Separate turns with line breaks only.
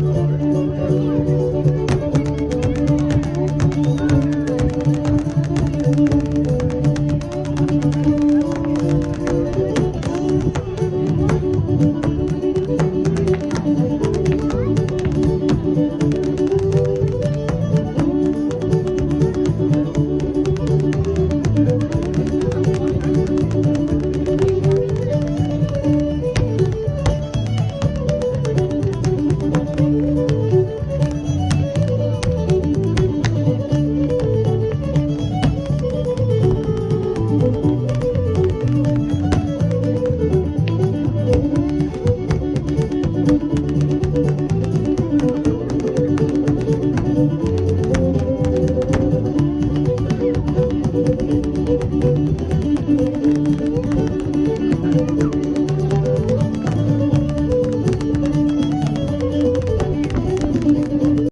Lord.